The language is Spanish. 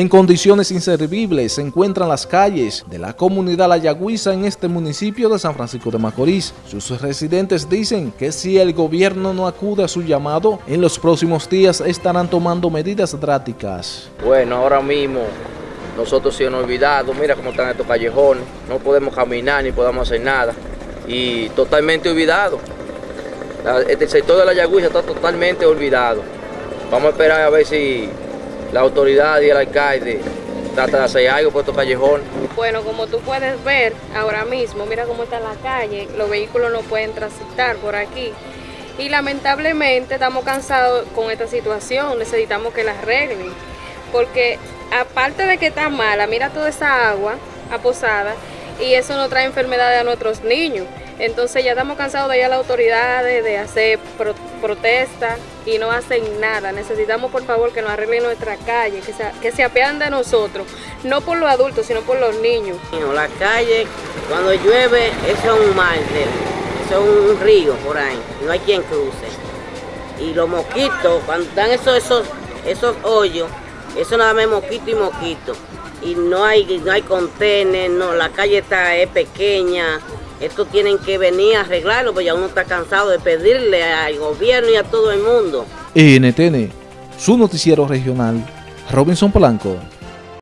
En condiciones inservibles se encuentran las calles de la comunidad La Yagüiza en este municipio de San Francisco de Macorís. Sus residentes dicen que si el gobierno no acude a su llamado, en los próximos días estarán tomando medidas drásticas. Bueno, ahora mismo nosotros sí hemos olvidado, mira cómo están estos callejones, no podemos caminar ni podemos hacer nada y totalmente olvidado. El sector de La Yagüiza está totalmente olvidado. Vamos a esperar a ver si la autoridad y el alcalde trata de hacer algo por estos callejones. Bueno, como tú puedes ver ahora mismo, mira cómo está la calle, los vehículos no pueden transitar por aquí. Y lamentablemente estamos cansados con esta situación, necesitamos que la arreglen. Porque aparte de que está mala, mira toda esa agua aposada y eso no trae enfermedades a nuestros niños. Entonces ya estamos cansados de ir a las autoridades, de hacer protestas y no hacen nada. Necesitamos por favor que nos arreglen nuestra calle, que se, que se apean de nosotros, no por los adultos, sino por los niños. La calle, cuando llueve, eso es un mar, eso es un río por ahí, no hay quien cruce. Y los mosquitos, cuando están esos, esos, esos hoyos, eso nada más mosquito y mosquito. Y no hay, no hay contener, la calle está es pequeña, esto tienen que venir a arreglarlo, porque ya uno está cansado de pedirle al gobierno y a todo el mundo. NTN, su noticiero regional, Robinson Polanco.